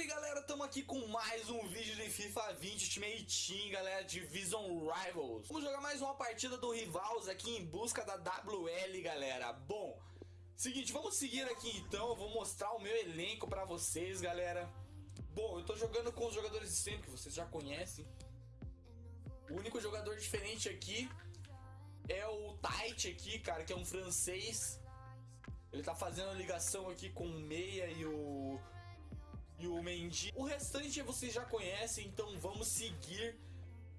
Salve galera, estamos aqui com mais um vídeo de FIFA 20 Ultimate Team, galera, Division Rivals. Vamos jogar mais uma partida do Rivals aqui em busca da WL, galera. Bom, seguinte, vamos seguir aqui então, eu vou mostrar o meu elenco pra vocês, galera. Bom, eu tô jogando com os jogadores de sempre, que vocês já conhecem. O único jogador diferente aqui é o Tite aqui, cara, que é um francês. Ele tá fazendo ligação aqui com o Meia e o e o Mendy. O restante vocês já conhecem, então vamos seguir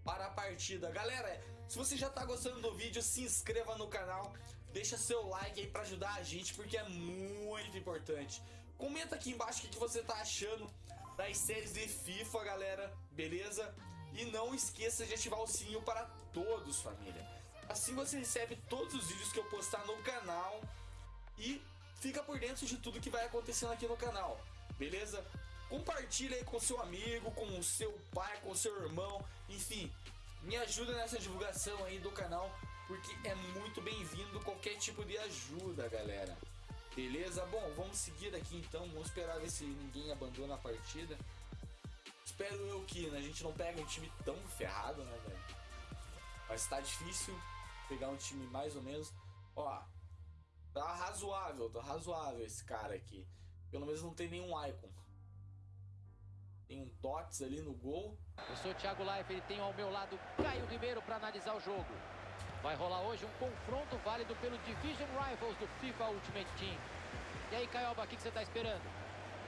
para a partida. Galera, se você já está gostando do vídeo, se inscreva no canal, deixa seu like aí para ajudar a gente, porque é muito importante. Comenta aqui embaixo o que você está achando das séries de FIFA, galera, beleza? E não esqueça de ativar o sininho para todos, família. Assim você recebe todos os vídeos que eu postar no canal e fica por dentro de tudo que vai acontecendo aqui no canal, beleza? Compartilha aí com seu amigo, com o seu pai, com o seu irmão, enfim, me ajuda nessa divulgação aí do canal, porque é muito bem-vindo qualquer tipo de ajuda, galera. Beleza? Bom, vamos seguir aqui então, vamos esperar ver se ninguém abandona a partida. Espero eu que né, a gente não pega um time tão ferrado, né, velho? Mas tá difícil pegar um time mais ou menos. Ó, tá razoável, tá razoável esse cara aqui. Pelo menos não tem nenhum icon. Tem um Tots ali no gol. Eu sou o Thiago Life, ele tem ao meu lado Caio Ribeiro para analisar o jogo. Vai rolar hoje um confronto válido pelo Division Rivals do FIFA Ultimate Team. E aí, Caioba, o que, você está esperando?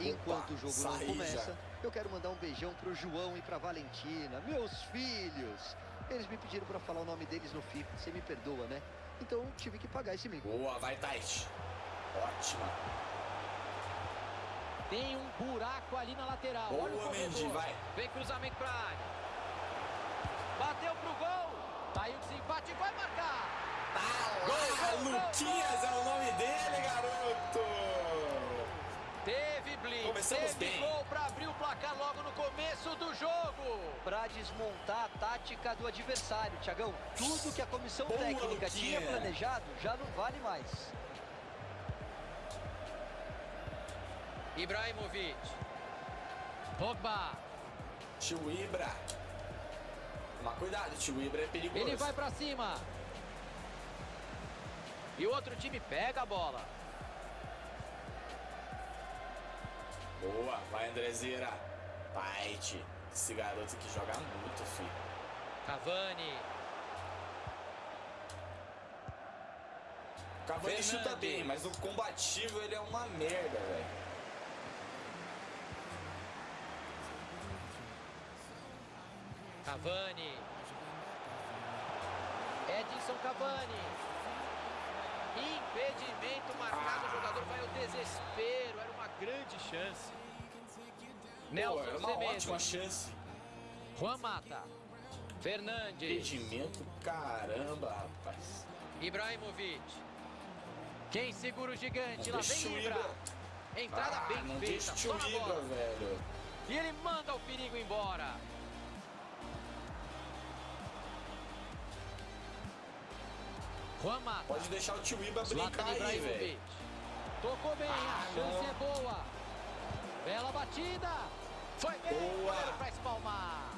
Enquanto Opa, o jogo não começa, já. eu quero mandar um beijão pro João e pra Valentina, meus filhos. Eles me pediram para falar o nome deles no FIFA, você me perdoa, né? Então tive que pagar esse mico. Boa, vai, Tait. Ótima. Tem um buraco ali na lateral. Boa, Olha o Mendy, vai. Vem cruzamento pra área. Bateu pro gol. Tá aí o desempate, vai marcar. Tá lá, gol, Luquinhas gol, é o nome dele, garoto. Teve blitz, Começamos teve bem. gol para abrir o placar logo no começo do jogo. Para desmontar a tática do adversário, Tiagão. Tudo que a comissão Boa, técnica Luquinha. tinha planejado já não vale mais. Ibrahimovic. Pogba. Tio Ibra. Toma cuidado, tio Ibra é perigoso. Ele vai pra cima. E o outro time pega a bola. Boa, vai Andrezeira. Fight. Esse garoto que joga muito, filho. Cavani. Cavani Fernandes. chuta bem, mas no combativo ele é uma merda, velho. Cavani. Edinson Cavani. Impedimento marcado, o jogador vai ao desespero. Era uma grande chance. Nelson Pô, era uma Semedo. ótima chance. Juan Mata. Fernandes. Impedimento, caramba, rapaz. Ibrahimovic. Quem segura o gigante? Lá vem Ibra. Entrada ah, bem não feita. Deixa o Ibra, velho. E ele manda o perigo embora. Juan Mata. Pode deixar o tio Iba brincar aí, velho. Tocou bem, ah, a chance não. é boa. Bela batida. Foi bem, boa. para espalmar.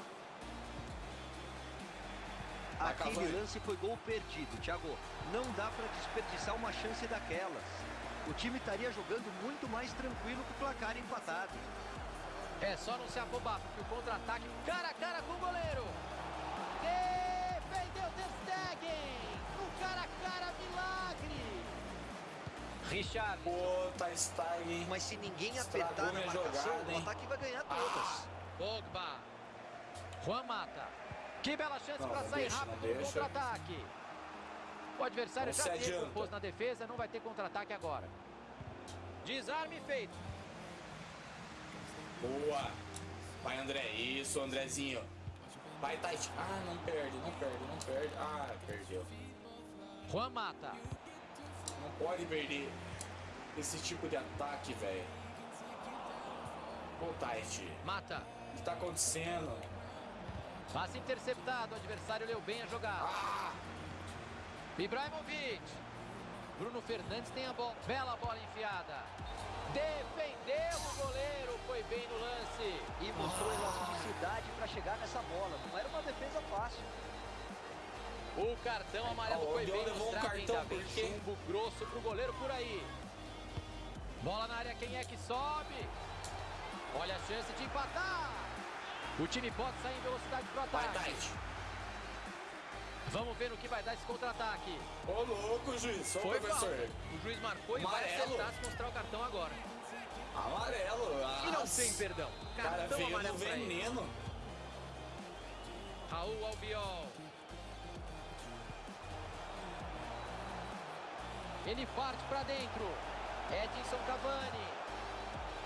Aquele lance foi gol perdido, Thiago. Não dá para desperdiçar uma chance daquelas. O time estaria jogando muito mais tranquilo com o placar empatado. É só não se afobar, porque o contra-ataque cara a cara com o goleiro. Defendeu Ter Stegen cara a cara, milagre! Richard. Pô, tá Stag, Mas se ninguém apertar na marcação, jogada, o ataque vai ganhar todas. Ah. Pogba. Juan Mata. Que bela chance para sair deixa, rápido no contra-ataque. O adversário não já se compôs na defesa, não vai ter contra-ataque agora. Desarme feito. Boa. Vai, André. Isso, Andrezinho. Vai, Tite. Ah, não perde, não perde, não perde. Ah, perdeu. Juan Mata. Não pode perder esse tipo de ataque, velho. Ô, Tite. Mata. O que tá acontecendo? Passe interceptado. O adversário leu bem a jogada. Ah! Ibrahimovic. Bruno Fernandes tem a bola. Bela bola enfiada. Defendeu o goleiro, foi bem no lance. E mostrou elasticidade para chegar nessa bola. Não era uma defesa fácil. O cartão amarelo oh, foi bem levou um cartão porque... chumbo grosso pro goleiro por aí. Bola na área, quem é que sobe? Olha a chance de empatar. O time pode sair em velocidade pro ataque. Vamos ver no que vai dar esse contra-ataque. Ô, louco, juiz. Só Foi professor. O juiz marcou Amarelo. e vai acertar se mostrar o cartão agora. Amarelo. As... E não tem perdão. Cartão Cara, amarelo no veneno. Raul Albiol. Ele parte para dentro. Edinson Cavani.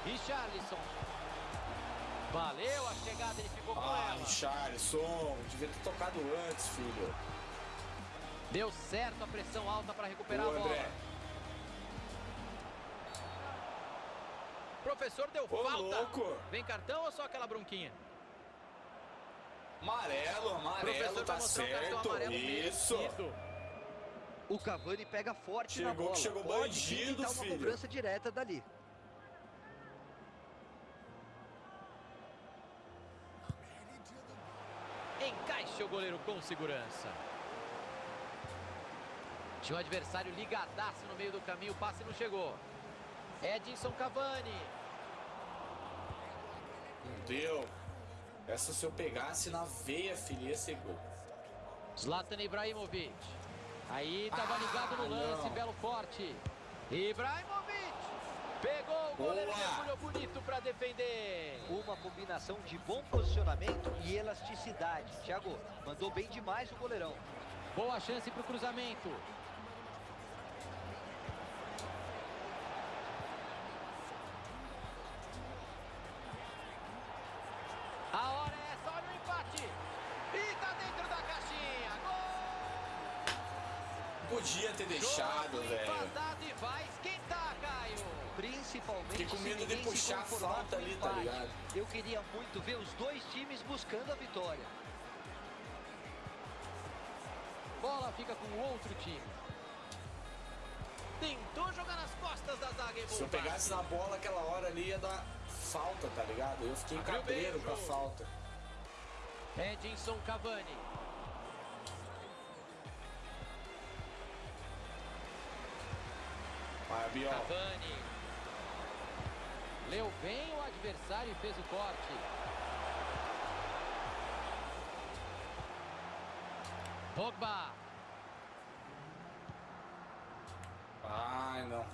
Richarlison. Valeu a chegada, ele ficou com ah, ela. Richarlison, devia ter tocado antes, filho. Deu certo a pressão alta para recuperar Boa, a bola. André. Professor deu Ô, falta. Louco. Vem cartão ou só aquela bronquinha? Amarelo, amarelo, tá certo. Um Isso. Merecido. O Cavani pega forte chegou, na bola. Chegou bandido, Pode filho. uma cobrança direta dali. Encaixa o goleiro com segurança. Tinha um adversário ligadaço no meio do caminho, o passe não chegou. Edinson Cavani. Não deu. Essa se eu pegasse na veia, filho, ia ser gol. Zlatan Ibrahimovic. Aí tava ah, ligado no lance, não. belo corte. Ibrahimovic. Pegou o goleiro, mergulhou bonito para defender. Uma combinação de bom posicionamento e elasticidade. Thiago, mandou bem demais o goleirão. Boa chance para o cruzamento. Podia ter deixado, velho. Fiquei com medo de puxar a falta ali, tá ligado? Eu queria muito ver os dois times buscando a vitória. Bola fica com o outro time. Tentou jogar nas costas da zaga Se eu pegasse na bola aquela hora ali ia dar falta, tá ligado? Eu fiquei cabreiro com a falta. Edinson Cavani. Cavani. Leu bem o adversário e fez o corte. Pogba. Ai, não.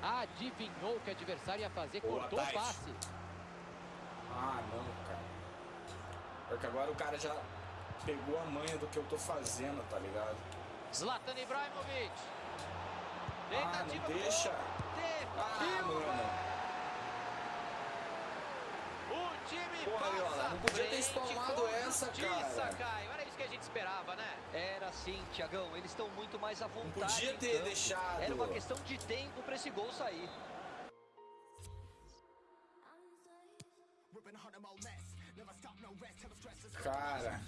Adivinhou que o adversário ia fazer, Boa, cortou o passe. Ah, não, cara. Porque agora o cara já pegou a manha do que eu tô fazendo, tá ligado? Zlatan Ibrahimovic. Ah, não deixa. Ah, mano. O time Porra, passa não podia ter spawnado essa, cara. Caio. Era isso que a gente esperava, né? Era sim, Tiagão. Eles estão muito mais à vontade. Não podia ter campo. deixado. Era uma questão de tempo para esse gol sair. Cara.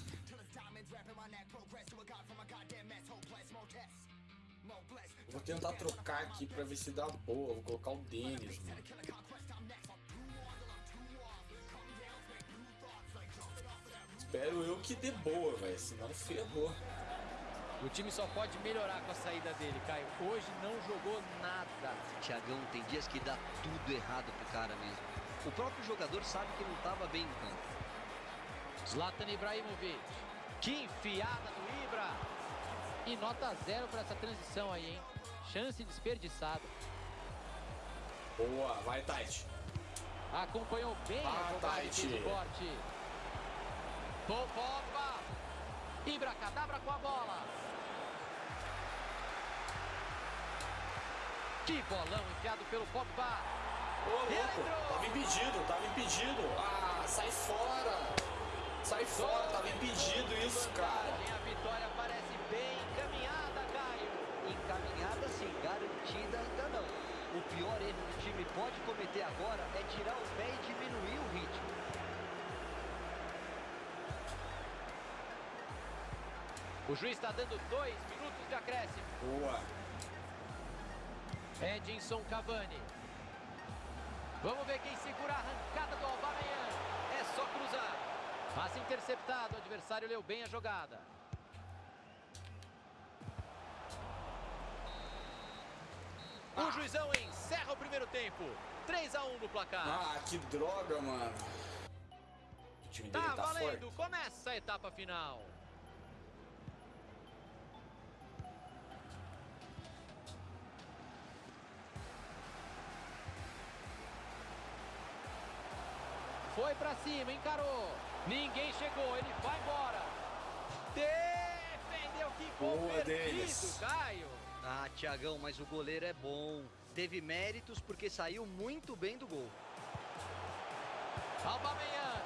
Vou tentar trocar aqui pra ver se dá boa. Vou colocar o Denis, mano. Espero eu que dê boa, velho. Senão ferrou. O time só pode melhorar com a saída dele, Caio. Hoje não jogou nada. Tiagão, tem dias que dá tudo errado pro cara mesmo. O próprio jogador sabe que não estava bem no campo. Zlatan Ibrahimovic. Que enfiada do Ibra. E nota zero para essa transição aí, hein? Chance desperdiçada. Boa, vai, Tite. Acompanhou bem ah, a Tite. do corte. Pogba. Ibra cadabra com a bola. Que bolão enfiado pelo Pogba. Ô, louco, tava impedido, tava impedido. Ah, sai fora. Sai fora, tava impedido isso, cara. A vitória parece agora é tirar o pé e diminuir o ritmo. O juiz está dando dois minutos de acréscimo. Boa. Edinson Cavani. Vamos ver quem segura a arrancada do Aubameyang. É só cruzar. Passe interceptado, o adversário leu bem a jogada. O juizão encerra o primeiro tempo. 3 a 1 no placar. Ah, que droga, mano. O time dele tá, tá valendo. Forte. Começa a etapa final. Foi pra cima, encarou. Ninguém chegou, ele vai embora. Defendeu, que gol Boa perdido, deles. Caio. Ah, Tiagão, mas o goleiro é bom. Teve méritos porque saiu muito bem do gol. Aubameyang.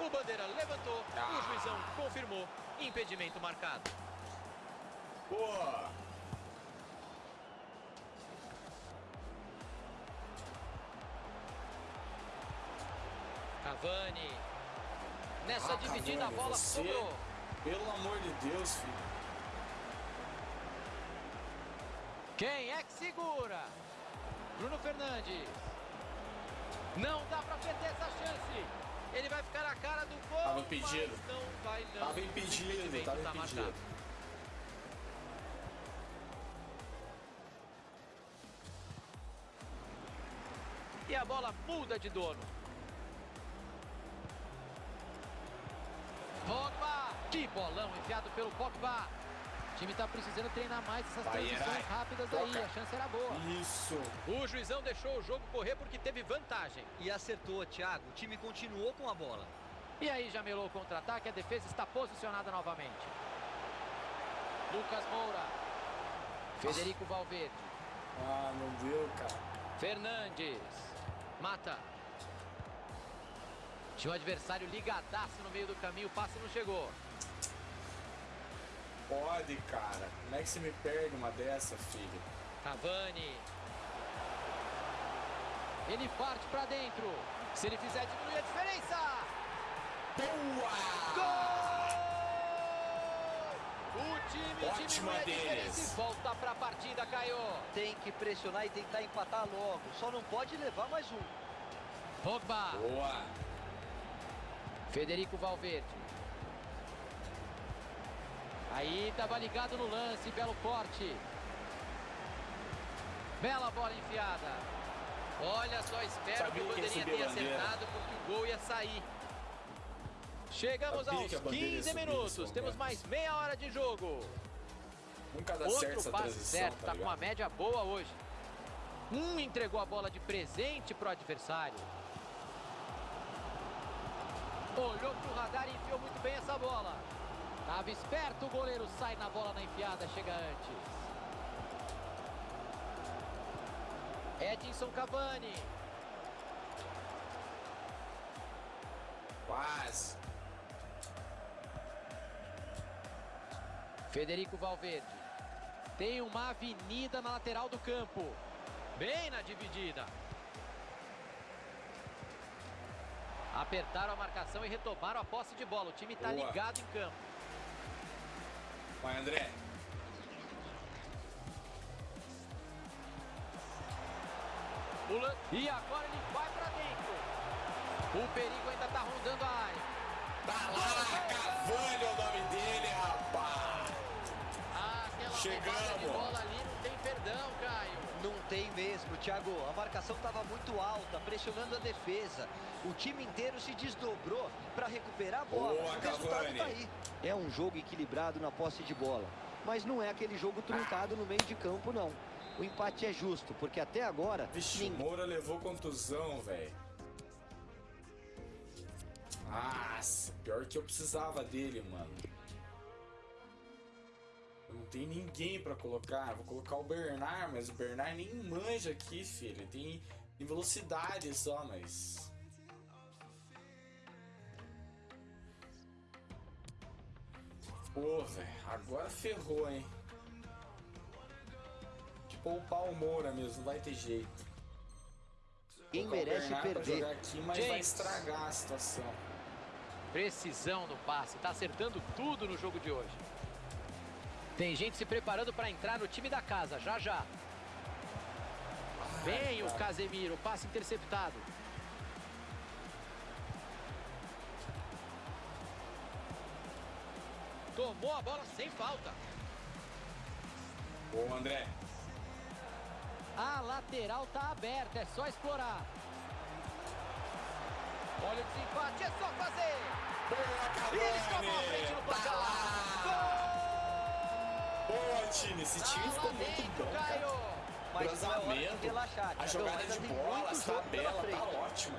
O bandeira levantou, ah. o juizão confirmou. Impedimento marcado. Boa. Cavani. Nessa ah, dividida Cavani, a bola você, sobrou. Pelo amor de Deus, filho. Quem é que segura? Bruno Fernandes. Não dá pra perder essa chance. Ele vai ficar na cara do gol. Tava impedido. Não vai não. Tava impedido, tava tá impedido. Marcado. E a bola muda de dono. Pogba. Que bolão enviado pelo Pogba. O time está precisando treinar mais essas Vai, transições rápidas Toca. aí. A chance era boa. Isso. O juizão deixou o jogo correr porque teve vantagem. E acertou, Thiago. O time continuou com a bola. E aí já melou o contra-ataque. A defesa está posicionada novamente. Lucas Moura. Federico Valverde. Ah, não deu, cara. Fernandes. Mata. Tinha um adversário ligadaço no meio do caminho, o passe não chegou. Pode, cara. Como é que você me perde uma dessa, filho? Cavani. Ele parte pra dentro. Se ele fizer, diminui a diferença. Boa! Gol! O time Ótima diminui a diferença volta pra partida, Caio. Tem que pressionar e tentar empatar logo. Só não pode levar mais um. Pogba. Boa. Federico Valverde. Aí estava ligado no lance, belo corte. Bela bola enfiada. Olha só, espero Sabia que o bandeirinha tenha acertado porque o gol ia sair. Chegamos Sabia aos 15 minutos, temos mais meia hora de jogo. Nunca dá Outro certo essa passe certo, tá, tá com uma média boa hoje. Um entregou a bola de presente pro adversário. Olhou pro radar e enfiou muito bem essa bola. Tava esperto, o goleiro sai na bola na enfiada, chega antes. Edinson Cavani. Quase. Federico Valverde. Tem uma avenida na lateral do campo. Bem na dividida. Apertaram a marcação e retomaram a posse de bola. O time está ligado em campo. Vai, André. Pula. E agora ele vai para dentro. O perigo ainda está rondando a área. Tá lá, Cavani é o nome dele, rapaz. Ah, Chegamos. de bola ali não tem perdão, Caio. Não tem mesmo, Thiago. A marcação estava muito alta, pressionando a defesa. O time inteiro se desdobrou para recuperar a bola. Boa, o resultado tá aí. É um jogo equilibrado na posse de bola. Mas não é aquele jogo truncado no meio de campo, não. O empate é justo, porque até agora... Vixe, ninguém... Moura levou contusão, velho. Nossa, pior que eu precisava dele, mano. Não tem ninguém pra colocar. Vou colocar o Bernard, mas o Bernard nem manja aqui, filho. Ele tem, tem velocidade só, mas... Pô, velho, agora ferrou, hein? Poupar o Moura mesmo, não vai ter jeito. Quem merece perder. jogar aqui, mas James. vai estragar a situação. Precisão no passe, tá acertando tudo no jogo de hoje. Tem gente se preparando para entrar no time da casa, já já. Vem o Casemiro, passe interceptado. Tomou a bola sem falta. Boa, André. A lateral tá aberta, é só explorar. Olha o desempate, é só fazer. Boa, Eles a frente no placar. Boa, time. Esse time ficou muito bom, cara. É Cruzamento, a jogada de bola, a tabela, tá ótima.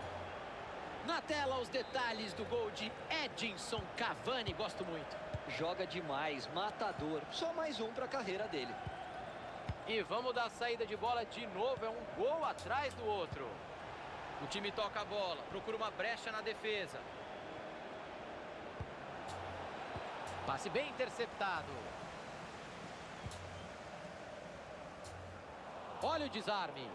Na tela, os detalhes do gol de Edinson Cavani. Gosto muito. Joga demais, matador. Só mais um pra carreira dele. E vamos dar saída de bola de novo. É um gol atrás do outro. O time toca a bola, procura uma brecha na defesa. Passe bem interceptado. Olha o desarme.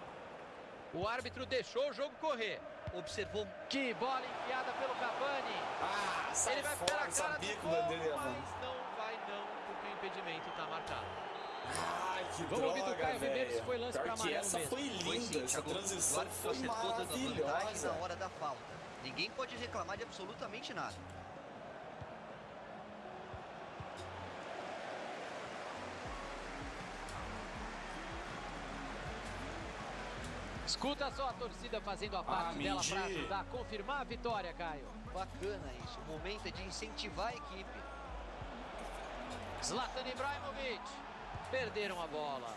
O árbitro deixou o jogo correr. Observou Que bola enfiada pelo Cavani. Ah, sai Ele vai pela fora, cara sabia do gol, ia mas não vai não, porque o impedimento está marcado. Ai, que Vamos ouvir do droga, Caio Ribeiro se foi lance que amarelo essa mesmo. foi linda, Foi sim, essa transição foi maravilhosa. na hora da falta. Ninguém pode reclamar de absolutamente nada. Escuta só a torcida fazendo a parte dela para ajudar a confirmar a vitória, Caio. Bacana isso. O momento é de incentivar a equipe. Zlatan Ibrahimovic. Perderam a bola.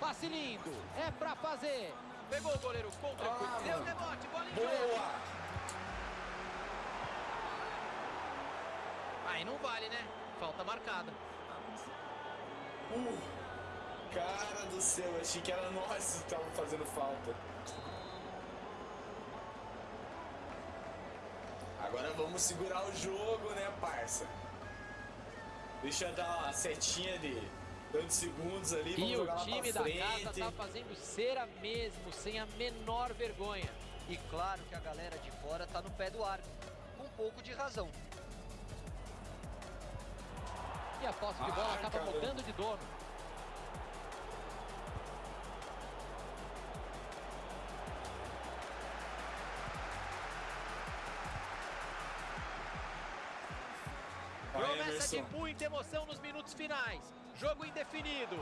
Passe lindo. É pra fazer. Pegou o goleiro contra. Ah, Deu mano. rebote. Bola em. Boa! Aí não vale, né? Falta marcada. Uh, cara do céu, achei que era nós que estavam fazendo falta. Agora vamos segurar o jogo, né, parça? Deixa eu dar uma setinha de tantos segundos ali, E o time da casa tá fazendo cera mesmo, sem a menor vergonha. E claro que a galera de fora tá no pé do árbitro. Com um pouco de razão. E a posse de bola Ai, acaba caramba. mudando de dono. Emerson. muita emoção nos minutos finais. Jogo indefinido.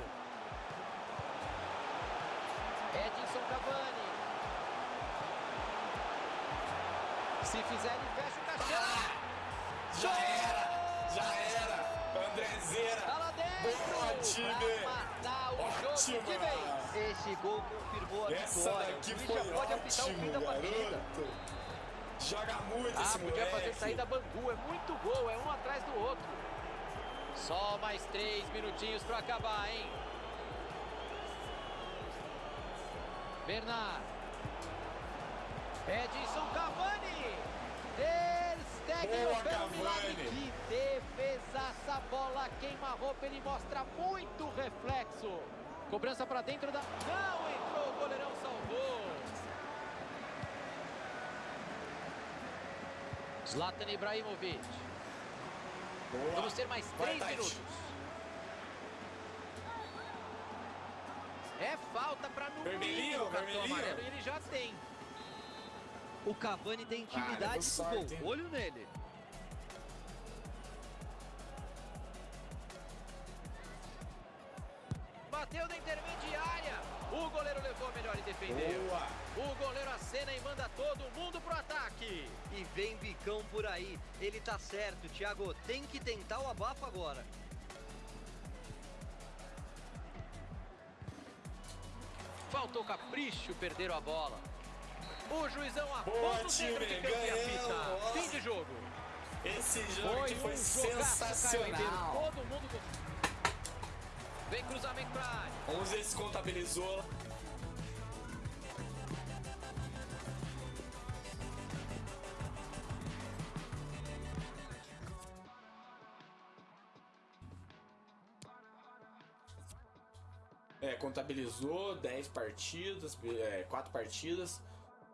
Edinson Cavani. Se fizer, ele fecha o caixão. Já era! Já era! Andrezeira! Tá lá dentro. Boa, time. Matar o jogo Ótima! de vez. Esse gol confirmou a Essa vitória. daqui o foi já pode apitar o fim ótimo, da partida. garoto! Joga muito Ah, esse podia moleque! fazer saída Bangu. É muito gol, é um atrás do outro. Só mais três minutinhos pra acabar, hein? Bernard. Edson Cavani. Ter Stegen Boa, pelo milagre. Que defesaça, bola queima roupa. Ele mostra muito reflexo. Cobrança pra dentro da... Não entrou, o goleirão salvou. Zlatan Ibrahimovic. Boa. Vamos ter mais três minutos. É falta pra no Vermelhinho, o cartão amarelo e ele já tem. O Cavani tem Ah, intimidade o sorte, gol. Olho nele. Bateu na intermediária. O goleiro levou a melhor e defendeu. O goleiro acena e manda todo mundo pro ataque. E vem bicão por aí. Ele tá certo, Thiago. Tem que tentar o abafo agora. Faltou capricho, perderam a bola. O juizão aponta o dedo de time, campo e apita. Fim de jogo. Esse jogo aqui foi um sensacional! Todo mundo... Vem cruzamento pra área. Vamos ver contabilizou. É, contabilizou 10 partidas, é, 4 partidas.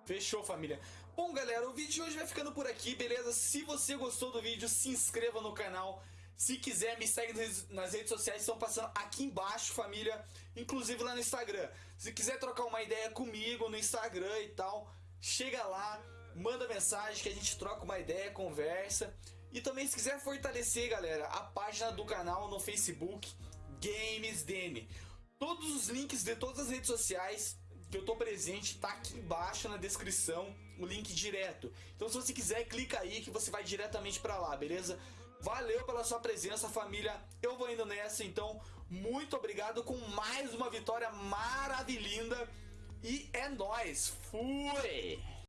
Fechou, família. Bom, galera, o vídeo de hoje vai ficando por aqui, beleza? Se você gostou do vídeo, se inscreva no canal. Se quiser, me segue nas- nas redes sociais, estão passando aqui embaixo, família. Inclusive lá no Instagram. Se quiser trocar uma ideia comigo no Instagram e tal, chega lá, manda mensagem que a gente troca uma ideia, conversa. E também se quiser fortalecer, galera, a página do canal no Facebook Games Dene. Todos os links de todas as redes sociais que eu tô presente tá aqui embaixo na descrição, o link direto. Então se você quiser, clica aí que você vai diretamente para lá, beleza? Valeu pela sua presença, família. Eu vou indo nessa, então muito obrigado com mais uma vitória maravilhosa. E é nóis. Fui!